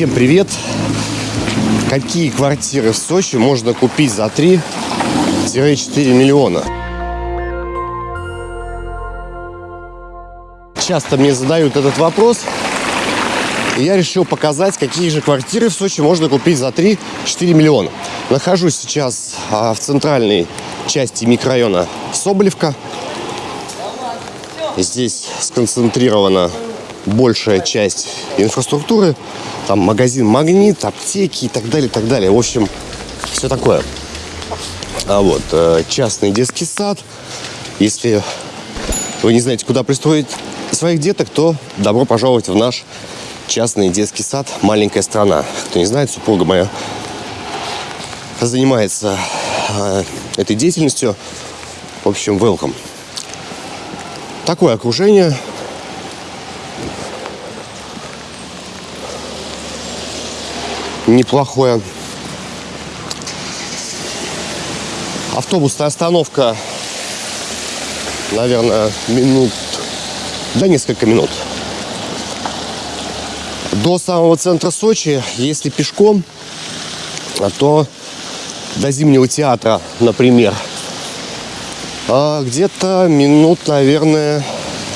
Всем привет! Какие квартиры в Сочи можно купить за 3-4 миллиона? Часто мне задают этот вопрос, и я решил показать, какие же квартиры в Сочи можно купить за 3-4 миллиона. Нахожусь сейчас а, в центральной части микрорайона Соболевка. Здесь сконцентрирована большая часть инфраструктуры. Там магазин «Магнит», аптеки и так далее, так далее. В общем, все такое. А вот э, частный детский сад. Если вы не знаете, куда пристроить своих деток, то добро пожаловать в наш частный детский сад «Маленькая страна». Кто не знает, супруга моя занимается э, этой деятельностью. В общем, welcome. Такое окружение – неплохое. Автобусная остановка, наверное, минут, да несколько минут. До самого центра Сочи, если пешком, а то до Зимнего театра, например, а где-то минут, наверное,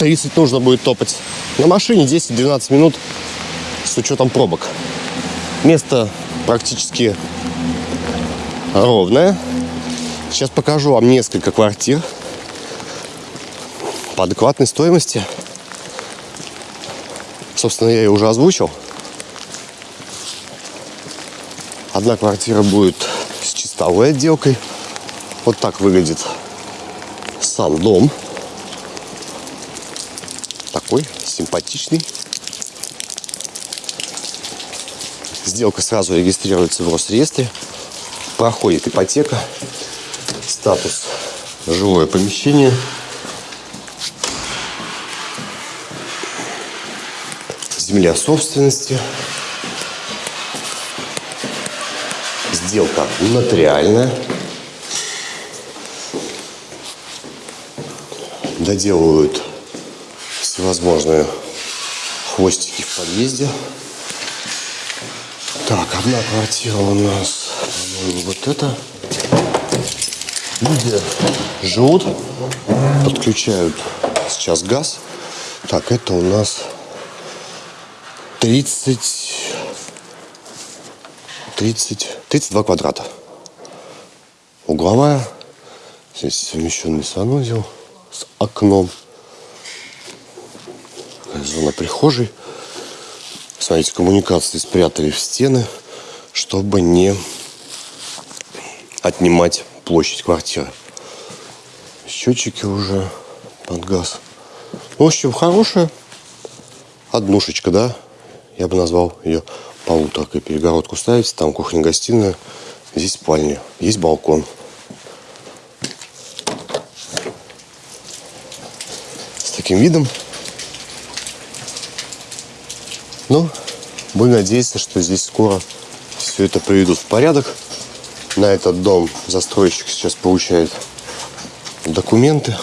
30 нужно будет топать. На машине 10-12 минут с учетом пробок. Место практически ровное. Сейчас покажу вам несколько квартир по адекватной стоимости. Собственно, я ее уже озвучил. Одна квартира будет с чистовой отделкой. Вот так выглядит сам дом. Такой симпатичный. Сделка сразу регистрируется в Росреестре. Проходит ипотека. Статус жилое помещение. Земля собственности. Сделка нотариальная. Доделывают всевозможные хвостики в подъезде. Так, одна квартира у нас, вот это. Люди живут, подключают сейчас газ. Так, это у нас 30, 30, 32 квадрата. Угловая. Здесь совмещенный санузел с окном. Зона прихожей. Смотрите, коммуникации спрятали в стены, чтобы не отнимать площадь квартиры. Счетчики уже под газ. В общем, хорошая однушечка, да? Я бы назвал ее полуторкой. Перегородку ставите, там кухня-гостиная, здесь спальня, есть балкон. С таким видом Ну, будем надеяться, что здесь скоро все это приведут в порядок. На этот дом застройщик сейчас получает документы.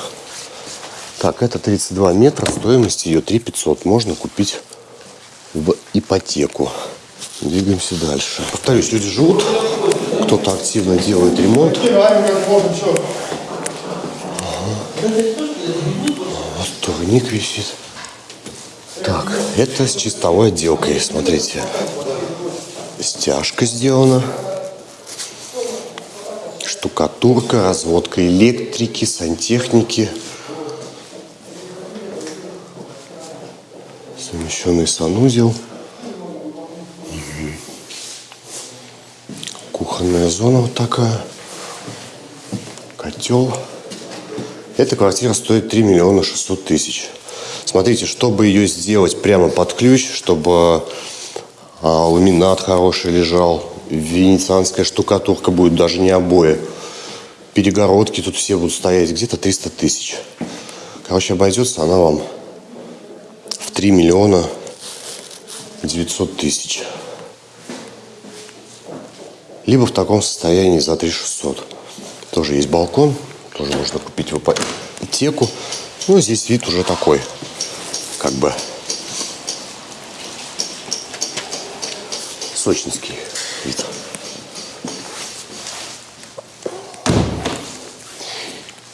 Так, это 32 метра, стоимость ее 3 500. Можно купить в ипотеку. Двигаемся дальше. Повторюсь, люди живут, кто-то активно делает ремонт. Вот турник висит. Так, это с чистовой отделкой, смотрите. Стяжка сделана. Штукатурка, разводка электрики, сантехники. Совмещенный санузел. Кухонная зона вот такая. Котел. Эта квартира стоит 3 миллиона 600 тысяч. Смотрите, чтобы ее сделать прямо под ключ, чтобы а, ламинат хороший лежал, венецианская штукатурка будет, даже не обои. Перегородки тут все будут стоять, где-то 300 тысяч. Короче, обойдется она вам в 3 миллиона 900 тысяч. Либо в таком состоянии за 3 600. Тоже есть балкон, тоже можно купить в ипотеку. Ну, здесь вид уже такой как бы сочинский вид.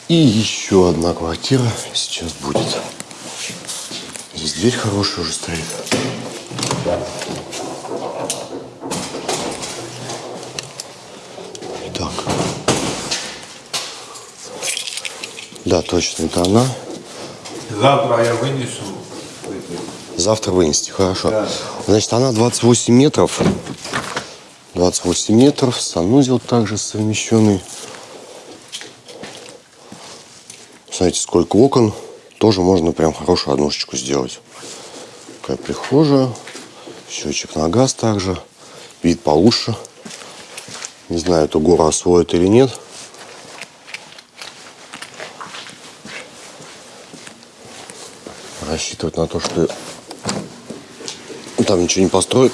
И еще одна квартира сейчас будет. Здесь дверь хорошая уже стоит. Так. Да, точно, это она. Завтра я вынесу. Завтра вынести, хорошо. Значит, она 28 метров. 28 метров, санузел также совмещенный. Смотрите, сколько окон. Тоже можно прям хорошую однушечку сделать. Такая прихожая. Счетчик на газ также. Вид получше. Не знаю, эту гору освоит или нет. Рассчитывать на то, что там ничего не построят,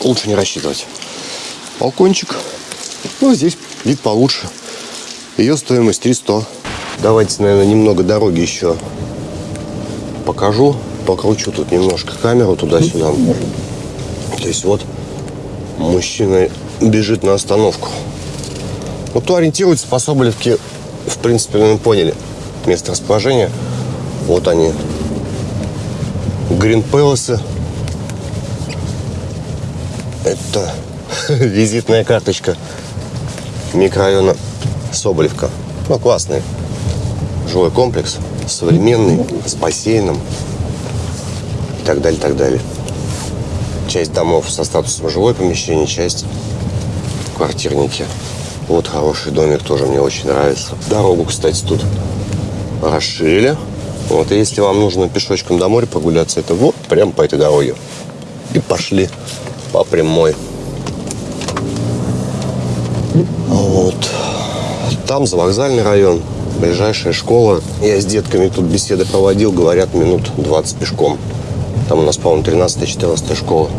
лучше не рассчитывать. Балкончик. Ну, здесь вид получше. Ее стоимость 300. Давайте, наверное, немного дороги еще покажу. Покручу тут немножко камеру туда-сюда. То есть вот мужчина бежит на остановку. Вот кто ориентируется по Соболевке, в принципе, мы поняли место расположения. Вот они. Грин Пэласы. Это визитная карточка микрорайона Соболевка. Ну, классный жилой комплекс, современный, с бассейном и так далее, так далее. Часть домов со статусом жилое помещение, часть квартирники. Вот хороший домик, тоже мне очень нравится. Дорогу, кстати, тут расширили. Вот, и если вам нужно пешочком до моря прогуляться, это вот прям по этой дороге. И пошли по прямой. Вот. Там за вокзальный район, ближайшая школа. Я с детками тут беседы проводил, говорят, минут 20 пешком. Там у нас, по-моему, 13-14 школа.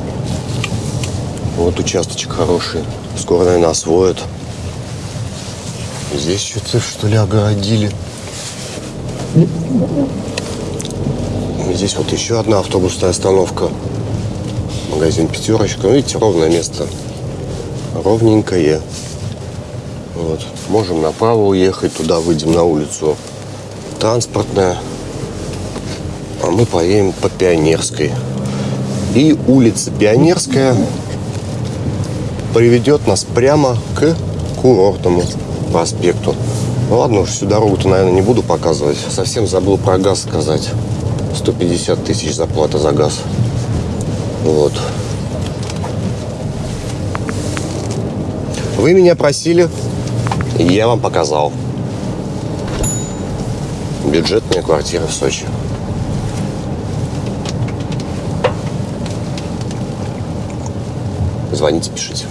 Вот участочек хороший. Скоро, наверное, освоят. Здесь что-то, что ли, огородили. Здесь вот еще одна автобусная остановка. Магазин «Пятерочка». Ну, видите, ровное место. Ровненькое. Вот. Можем направо уехать, туда выйдем на улицу транспортная. А мы поедем по Пионерской. И улица Пионерская приведет нас прямо к курортному проспекту. Ну ладно уж, всю дорогу-то, наверное, не буду показывать. Совсем забыл про газ сказать. 150 тысяч заплата за газ. Вот. Вы меня просили, я вам показал. Бюджетная квартира в Сочи. Звоните, пишите.